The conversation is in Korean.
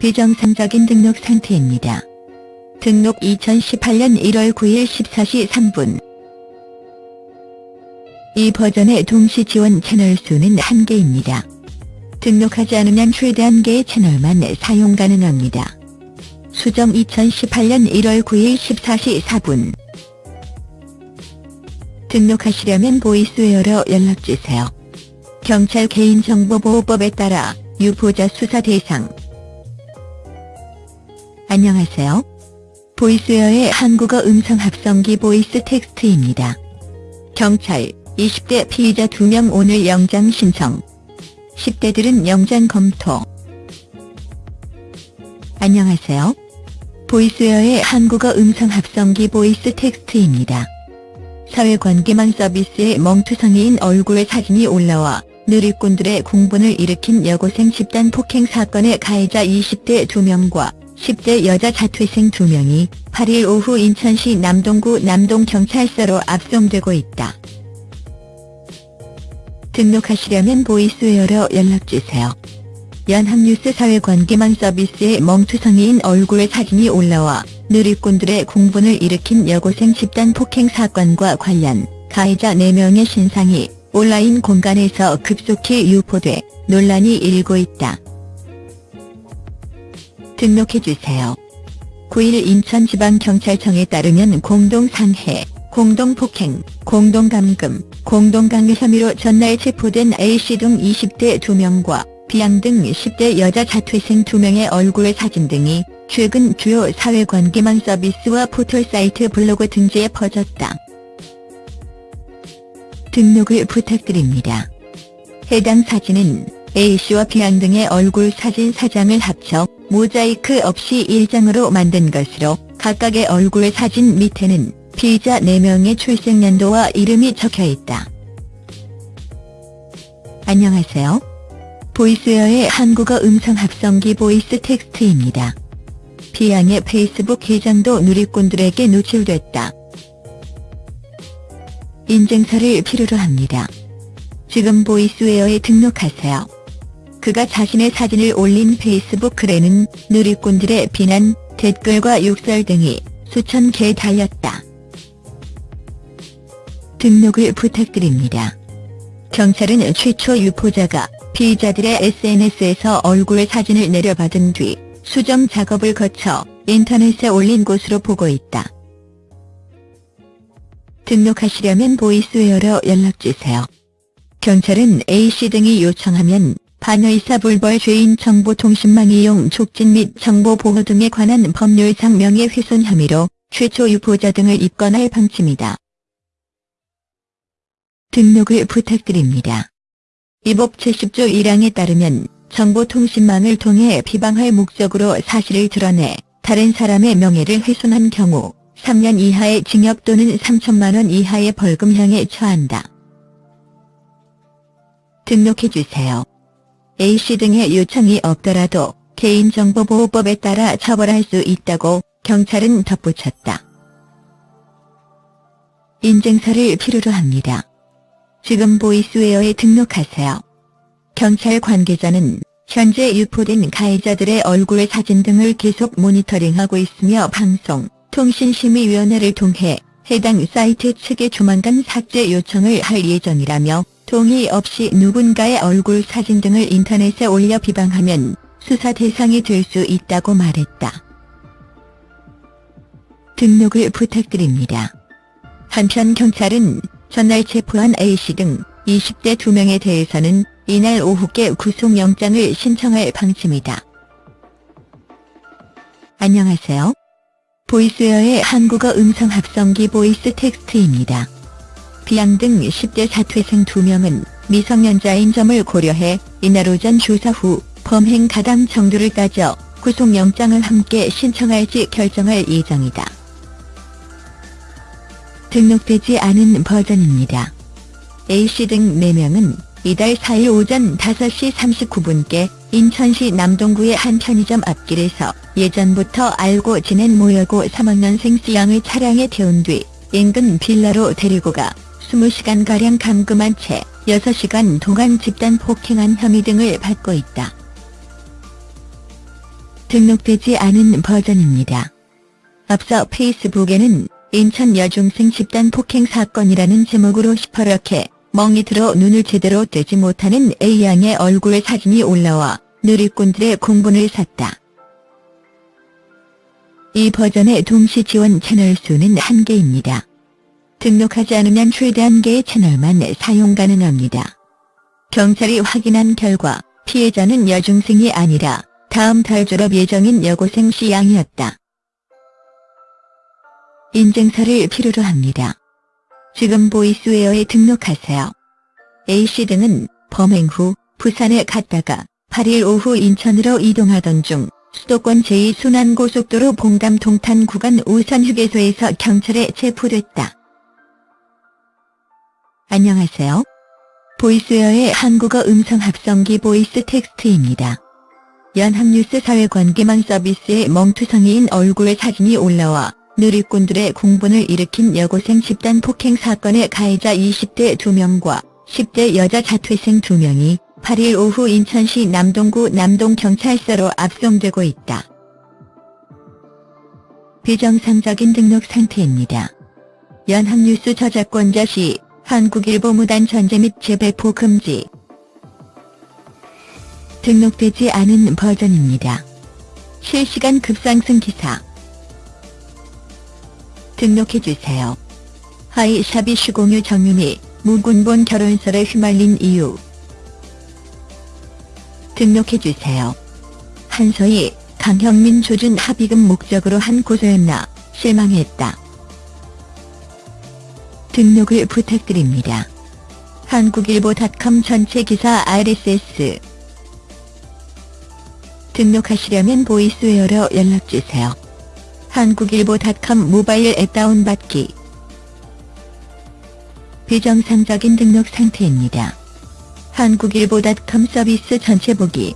비정상적인 등록 상태입니다. 등록 2018년 1월 9일 14시 3분 이 버전의 동시 지원 채널 수는 1개입니다. 등록하지 않으면 최대 1개의 채널만 사용 가능합니다. 수정 2018년 1월 9일 14시 4분 등록하시려면 보이스웨어로 연락주세요. 경찰 개인정보보호법에 따라 유포자 수사 대상 안녕하세요. Voiceware의 한국어 음성 합성기 VoiceText입니다. 경찰 20대 피의자 2명 오늘 영장 신청 10대들은 영장 검토 안녕하세요. Voiceware의 한국어 음성 합성기 VoiceText입니다. 사회관계망 서비스의 멍투성이인 얼굴의 사진이 올라와 누리꾼들의 공분을 일으킨 여고생 집단 폭행 사건의 가해자 20대 2명과 10대 여자 자퇴생 2명이 8일 오후 인천시 남동구 남동경찰서로 압송되고 있다. 등록하시려면 보이스웨어로 연락주세요. 연합뉴스 사회관계망 서비스의 멍투성이인 얼굴의 사진이 올라와 누리꾼들의 공분을 일으킨 여고생 집단 폭행 사건과 관련 가해자 4명의 신상이 온라인 공간에서 급속히 유포돼 논란이 일고 있다. 등록해주세요. 9일 인천지방경찰청에 따르면 공동상해, 공동폭행, 공동감금, 공동강요 혐의로 전날 체포된 A씨 등 20대 2명과 B양 등 10대 여자 자퇴생 2명의 얼굴 사진 등이 최근 주요 사회관계망 서비스와 포털사이트 블로그 등지에 퍼졌다. 등록을 부탁드립니다. 해당 사진은 A씨와 B양 등의 얼굴 사진 4장을 합쳐 모자이크 없이 1장으로 만든 것으로 각각의 얼굴 사진 밑에는 피의자 4명의 출생연도와 이름이 적혀있다. 안녕하세요. Voiceware의 한국어 음성 합성기 VoiceText입니다. B양의 페이스북 계정도 누리꾼들에게 노출됐다. 인증서를 필요로 합니다. 지금 보이스웨어에 등록하세요. 그가 자신의 사진을 올린 페이스북 글에는 누리꾼들의 비난, 댓글과 욕설 등이 수천 개 달렸다. 등록을 부탁드립니다. 경찰은 최초 유포자가 피의자들의 SNS에서 얼굴 사진을 내려받은 뒤 수정 작업을 거쳐 인터넷에 올린 것으로 보고 있다. 등록하시려면 보이스웨어로 연락주세요. 경찰은 A씨 등이 요청하면 반의사 불벌 죄인 정보통신망 이용 촉진 및 정보 보호 등에 관한 법률상 명예훼손 혐의로 최초 유포자 등을 입건할 방침이다. 등록을 부탁드립니다. 이법 70조 1항에 따르면 정보통신망을 통해 비방할 목적으로 사실을 드러내 다른 사람의 명예를 훼손한 경우 3년 이하의 징역 또는 3천만원 이하의 벌금형에 처한다. 등록해주세요. A씨 등의 요청이 없더라도 개인정보보호법에 따라 처벌할 수 있다고 경찰은 덧붙였다. 인증서를 필요로 합니다. 지금 보이스웨어에 등록하세요. 경찰 관계자는 현재 유포된 가해자들의 얼굴 사진 등을 계속 모니터링하고 있으며 방송, 통신심의위원회를 통해 해당 사이트 측에 조만간 삭제 요청을 할 예정이라며 동의 없이 누군가의 얼굴 사진 등을 인터넷에 올려 비방하면 수사 대상이 될 수 있다고 말했다. 등록을 부탁드립니다. 한편 경찰은 전날 체포한 A씨 등 20대 2명에 대해서는 이날 오후께 구속영장을 신청할 방침이다. 안녕하세요. Voiceware의 한국어 음성 합성기 VoiceText입니다. 비양 등 10대 사퇴생 2명은 미성년자인 점을 고려해 이날 오전 조사 후 범행 가담 정도를 따져 구속영장을 함께 신청할지 결정할 예정이다. 등록되지 않은 버전입니다. A씨 등 4명은 이달 4일 오전 5시 39분께 인천시 남동구의 한 편의점 앞길에서 예전부터 알고 지낸 모여고 3학년생 C양을 차량에 태운 뒤 인근 빌라로 데리고 가 20시간가량 감금한 채 6시간 동안 집단 폭행한 혐의 등을 받고 있다. 등록되지 않은 버전입니다. 앞서 페이스북에는 인천 여중생 집단 폭행 사건이라는 제목으로 시퍼렇게 멍이 들어 눈을 제대로 뜨지 못하는 A양의 얼굴 사진이 올라와 누리꾼들의 공분을 샀다. 이 버전의 동시 지원 채널 수는 한개입니다 등록하지 않으면 최대 한 개의 채널만 사용 가능합니다. 경찰이 확인한 결과 피해자는 여중생이 아니라 다음 달 졸업 예정인 여고생 C양이었다. 인증서를 필요로 합니다. 지금 보이스웨어에 등록하세요. A씨 등은 범행 후 부산에 갔다가 8일 오후 인천으로 이동하던 중 수도권 제2순환고속도로 봉담 동탄 구간 우선 휴게소에서 경찰에 체포됐다. 안녕하세요. Voiceware의 한국어 음성 합성기 VoiceText입니다. 연합뉴스 사회관계망 서비스의 멍투성이인 얼굴 사진이 올라와 누리꾼들의 공분을 일으킨 여고생 집단 폭행 사건의 가해자 20대 2명과 10대 여자 자퇴생 2명이 8일 오후 인천시 남동구 남동경찰서로 압송되고 있다. 비정상적인 등록 상태입니다. 연합뉴스 저작권자 시 한국일보 무단 전제 및 재배포 금지 등록되지 않은 버전입니다. 실시간 급상승 기사 등록해주세요. 하이샤비 시공유 정윤이 무군본 결혼설에 휘말린 이유 등록해주세요. 한서희, 강형민 조준 합의금 목적으로 한 고소였나 실망했다. 등록을 부탁드립니다. 한국일보닷컴 전체 기사 RSS 등록하시려면 보이스웨어로 연락주세요. 한국일보닷컴 모바일 앱 다운받기 비정상적인 등록 상태입니다. 한국일보닷컴 서비스 전체 보기